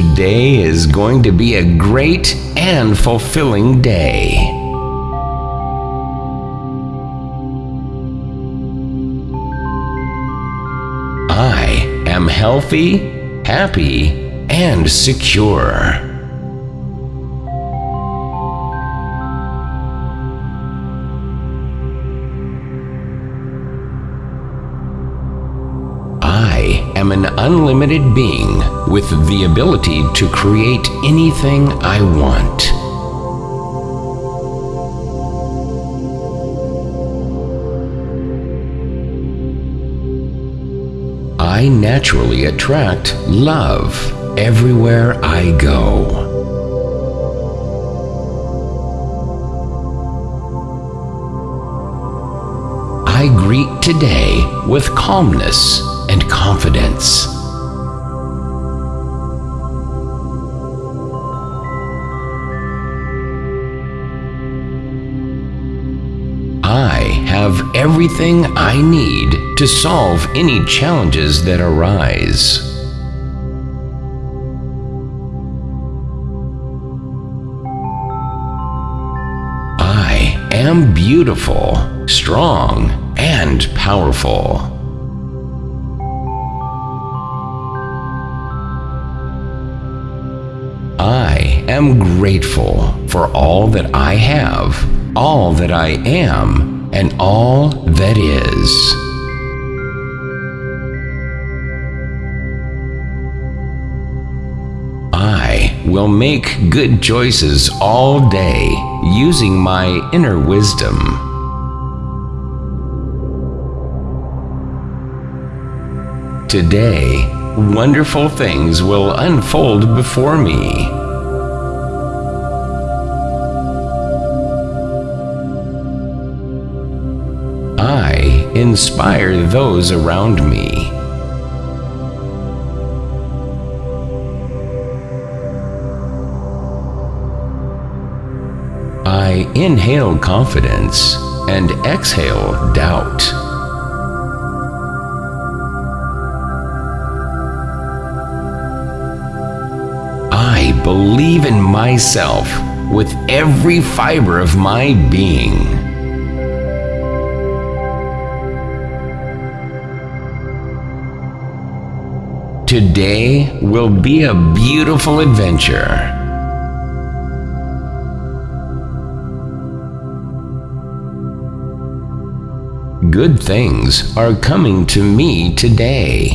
Today is going to be a great and fulfilling day. I am healthy, happy, and secure. Am an unlimited being with the ability to create anything I want. I naturally attract love everywhere I go. I greet today with calmness and confidence. I have everything I need to solve any challenges that arise. I am beautiful, strong, and powerful. Am grateful for all that I have, all that I am, and all that is. I will make good choices all day using my inner wisdom. Today, wonderful things will unfold before me. Inspire those around me. I inhale confidence and exhale doubt. I believe in myself with every fiber of my being. Today will be a beautiful adventure. Good things are coming to me today.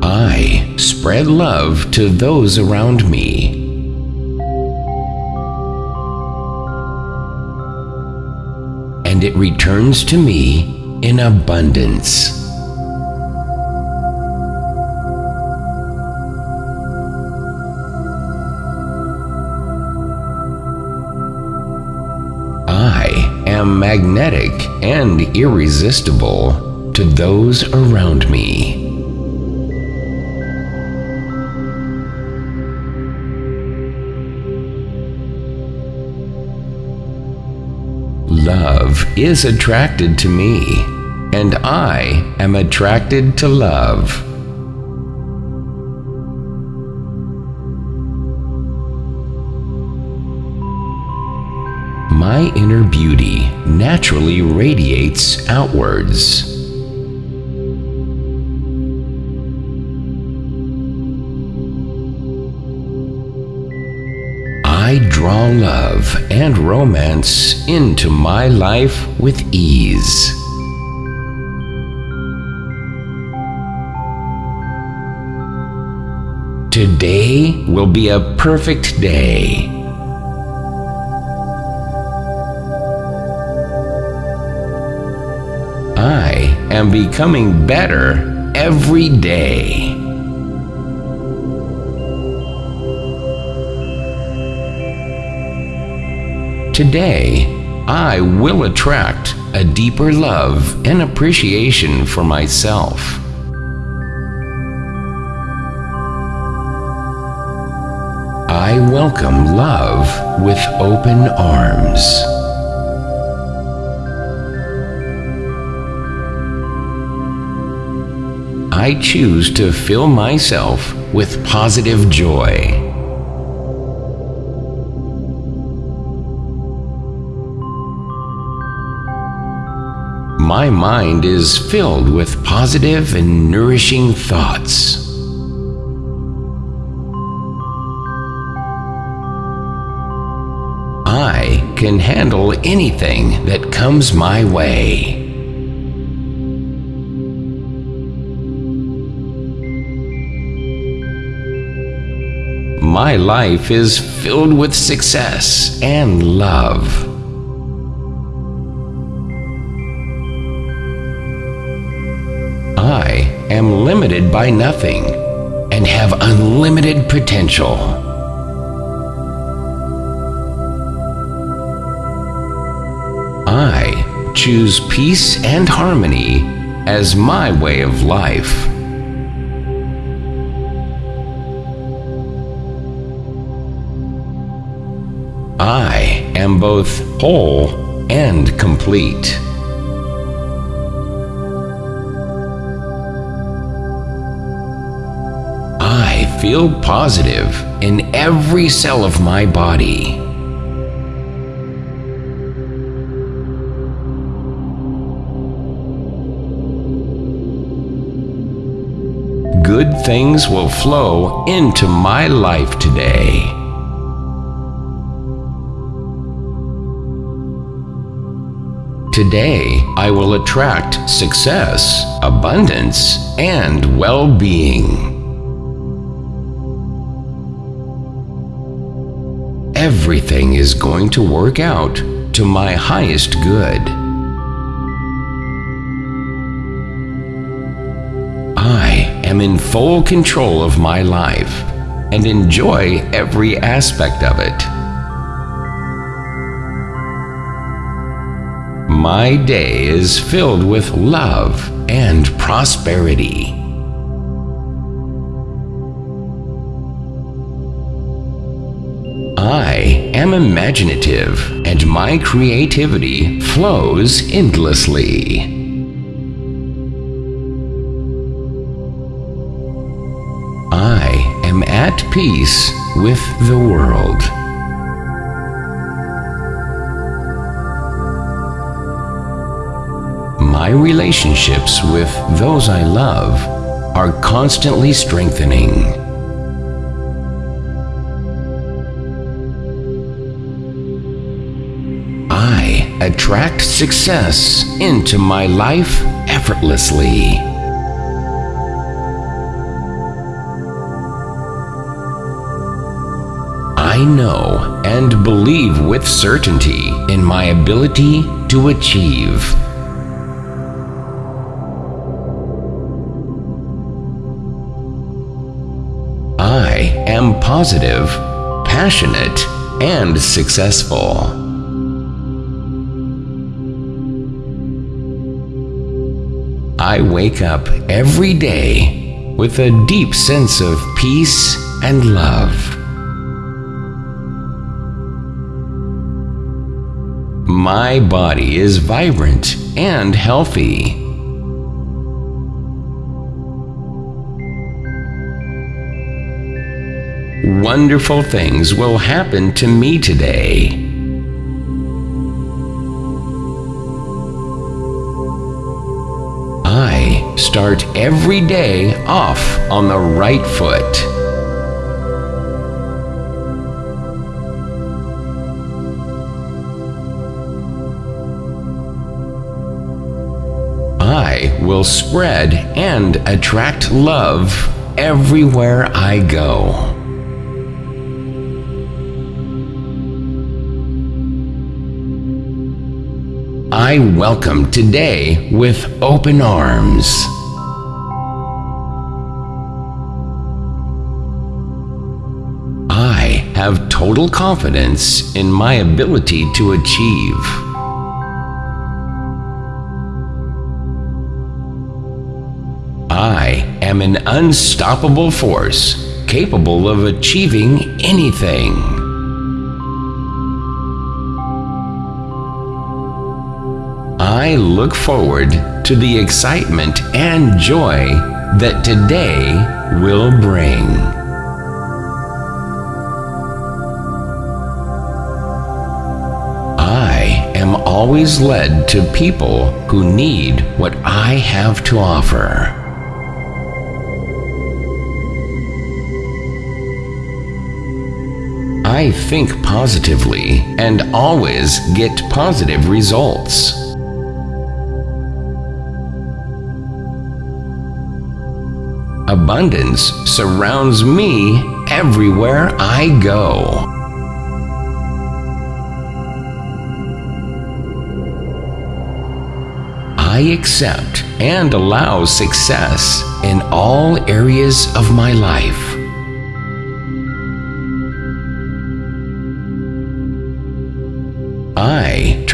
I spread love to those around me. And it returns to me in abundance. I am magnetic and irresistible to those around me. Love is attracted to me, and I am attracted to love. My inner beauty naturally radiates outwards. I draw love and romance into my life with ease. Today will be a perfect day. I am becoming better every day. Today, I will attract a deeper love and appreciation for myself. I welcome love with open arms. I choose to fill myself with positive joy. My mind is filled with positive and nourishing thoughts. Can handle anything that comes my way. My life is filled with success and love. I am limited by nothing and have unlimited potential. Choose peace and harmony as my way of life. I am both whole and complete. I feel positive in every cell of my body. Good things will flow into my life today. Today, I will attract success, abundance, and well being. Everything is going to work out to my highest good. Am in full control of my life and enjoy every aspect of it. My day is filled with love and prosperity. I am imaginative and my creativity flows endlessly. Peace with the world. My relationships with those I love are constantly strengthening. I attract success into my life effortlessly. I know and believe with certainty in my ability to achieve. I am positive, passionate, and successful. I wake up every day with a deep sense of peace and love. My body is vibrant and healthy. Wonderful things will happen to me today. I start every day off on the right foot. Will spread and attract love everywhere I go. I welcome today with open arms. I have total confidence in my ability to achieve. Am an unstoppable force capable of achieving anything. I look forward to the excitement and joy that today will bring. I am always led to people who need what I have to offer. I think positively and always get positive results. Abundance surrounds me everywhere I go. I accept and allow success in all areas of my life.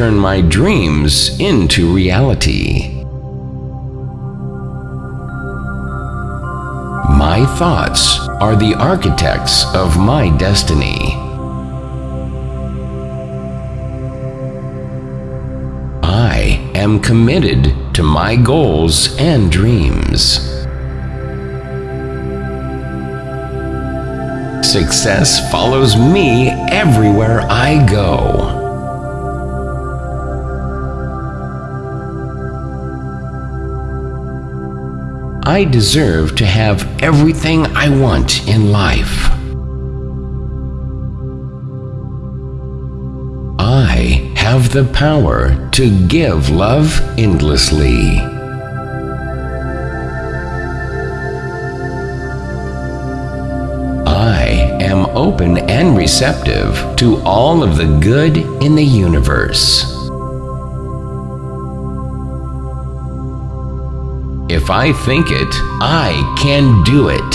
Turn my dreams into reality. My thoughts are the architects of my destiny. I am committed to my goals and dreams. Success follows me everywhere I go. I deserve to have everything I want in life. I have the power to give love endlessly. I am open and receptive to all of the good in the universe. If I think it, I can do it.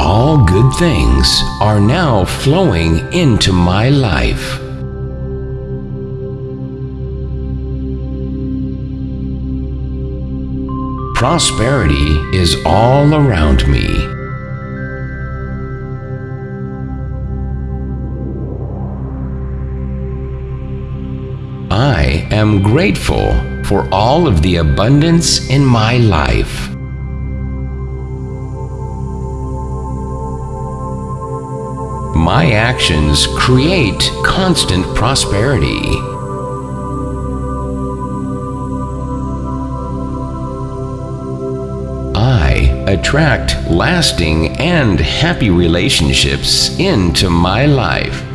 All good things are now flowing into my life. Prosperity is all around me. Am grateful for all of the abundance in my life. My actions create constant prosperity. I attract lasting and happy relationships into my life.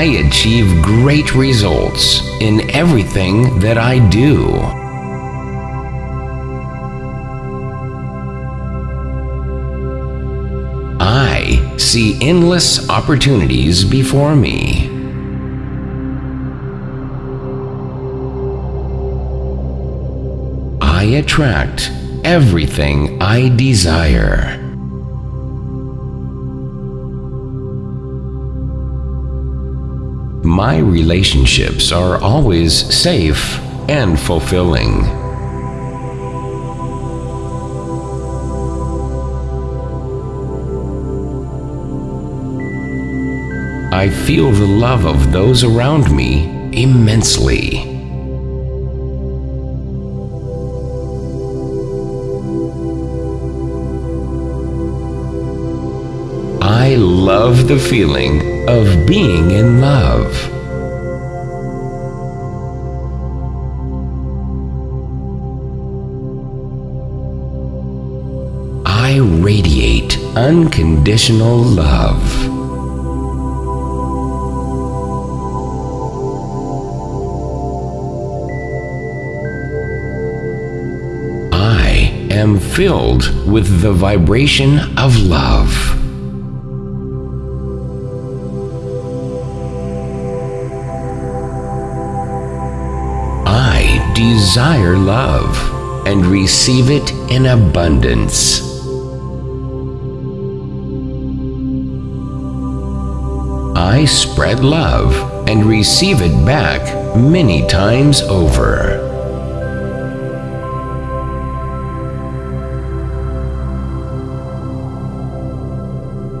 I achieve great results in everything that I do. I see endless opportunities before me. I attract everything I desire. My relationships are always safe and fulfilling. I feel the love of those around me immensely. Love the feeling of being in love. I radiate unconditional love. I am filled with the vibration of love. Desire love and receive it in abundance. I spread love and receive it back many times over.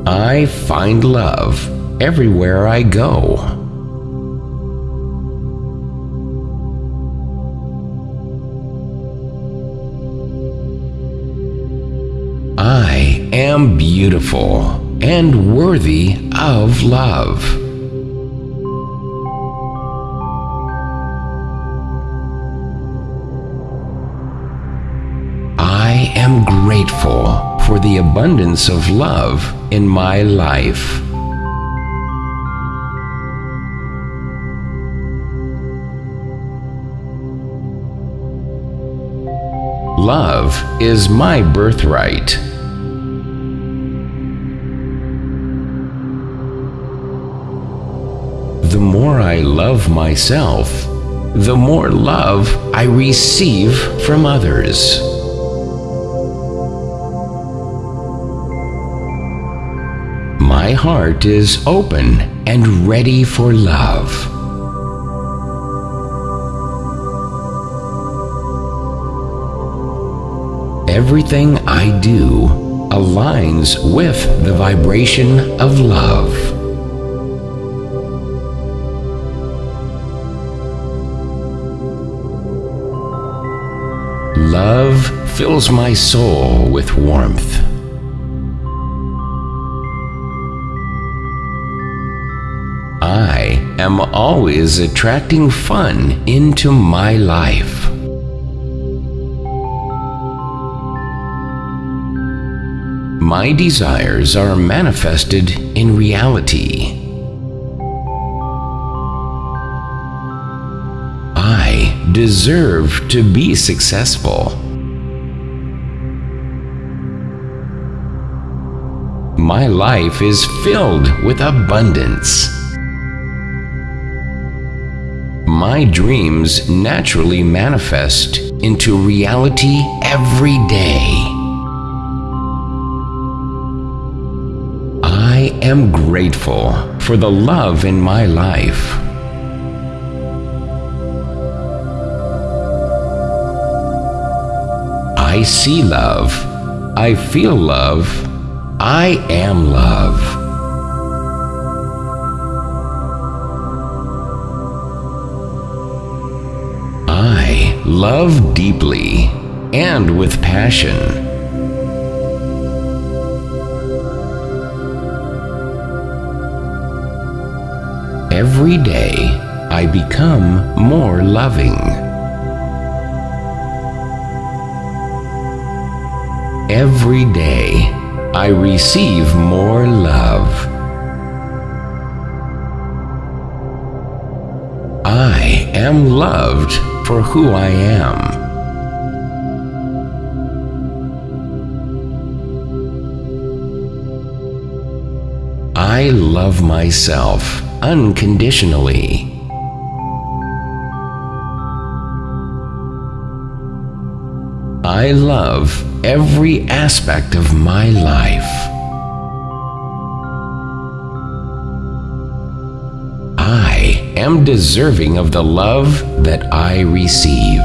I find love everywhere I go. I am beautiful and worthy of love. I am grateful for the abundance of love in my life. Love is my birthright. The more I love myself, the more love I receive from others. My heart is open and ready for love. Everything I do aligns with the vibration of love. Love fills my soul with warmth. I am always attracting fun into my life. My desires are manifested in reality. Deserve to be successful. My life is filled with abundance. My dreams naturally manifest into reality every day. I am grateful for the love in my life. I see love. I feel love. I am love. I love deeply and with passion. Every day, I become more loving. Every day, I receive more love. I am loved for who I am. I love myself unconditionally. I love every aspect of my life. I am deserving of the love that I receive.